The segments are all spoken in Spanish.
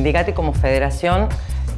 sindicato y como federación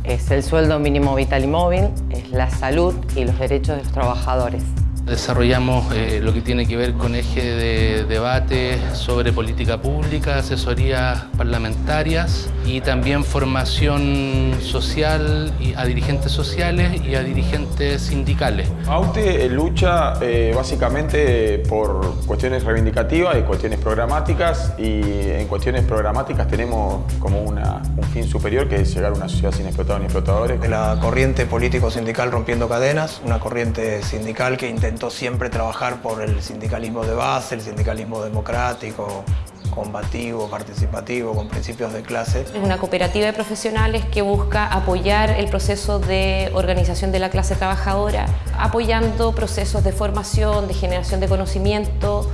es el sueldo mínimo vital y móvil, es la salud y los derechos de los trabajadores. Desarrollamos eh, lo que tiene que ver con eje de debate sobre política pública, asesorías parlamentarias y también formación social a dirigentes sociales y a dirigentes sindicales. AUTE lucha eh, básicamente por cuestiones reivindicativas y cuestiones programáticas y en cuestiones programáticas tenemos como una, un fin superior que es llegar a una sociedad sin explotadores ni explotadores. De la corriente político-sindical rompiendo cadenas, una corriente sindical que intentó siempre trabajar por el sindicalismo de base, el sindicalismo democrático, combativo, participativo, con principios de clase. Es una cooperativa de profesionales que busca apoyar el proceso de organización de la clase trabajadora, apoyando procesos de formación, de generación de conocimiento,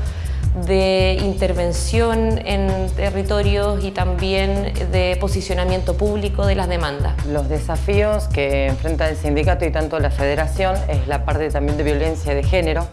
de intervención en territorios y también de posicionamiento público de las demandas. Los desafíos que enfrenta el sindicato y tanto la federación es la parte también de violencia de género,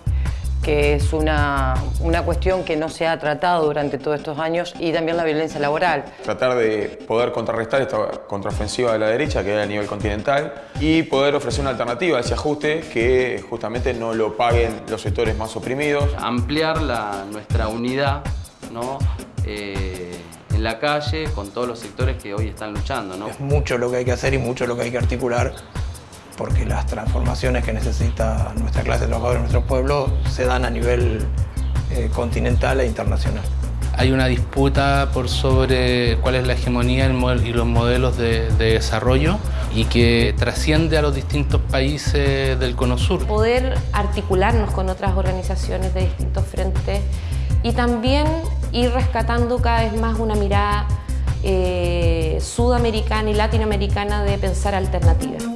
que es una, una, cuestión que no se ha tratado durante todos estos años y también la violencia laboral. Tratar de poder contrarrestar esta contraofensiva de la derecha que hay a nivel continental y poder ofrecer una alternativa a ese ajuste que justamente no lo paguen los sectores más oprimidos. Ampliar la, nuestra unidad ¿no? Eh, en la calle con todos los sectores que hoy están luchando. ¿no? Es mucho lo que hay que hacer y mucho lo que hay que articular porque las transformaciones que necesita nuestra clase trabajadora, nuestro pueblo, se dan a nivel eh, continental e internacional. Hay una disputa por sobre cuál es la hegemonía y los modelos de, de desarrollo y que trasciende a los distintos países del Cono Sur. Poder articularnos con otras organizaciones de distintos frentes y también ir rescatando cada vez más una mirada eh, sudamericana y latinoamericana de pensar alternativas.